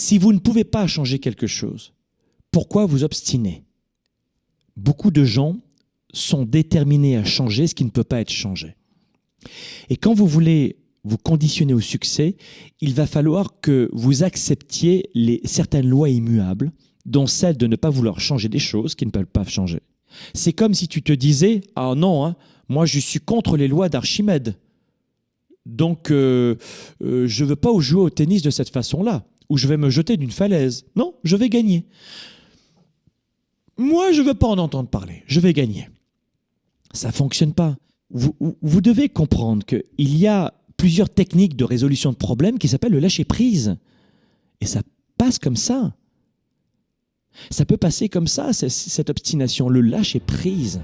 Si vous ne pouvez pas changer quelque chose, pourquoi vous obstiner Beaucoup de gens sont déterminés à changer ce qui ne peut pas être changé. Et quand vous voulez vous conditionner au succès, il va falloir que vous acceptiez certaines lois immuables, dont celle de ne pas vouloir changer des choses qui ne peuvent pas changer. C'est comme si tu te disais « Ah non, hein, moi je suis contre les lois d'Archimède, donc euh, euh, je ne veux pas jouer au tennis de cette façon-là, où je vais me jeter d'une falaise. Non, je vais gagner. Moi, je ne veux pas en entendre parler, je vais gagner. » Ça ne fonctionne pas. Vous, vous devez comprendre qu'il y a plusieurs techniques de résolution de problèmes qui s'appellent le lâcher-prise. Et ça passe comme ça. Ça peut passer comme ça, cette obstination, le lâcher-prise.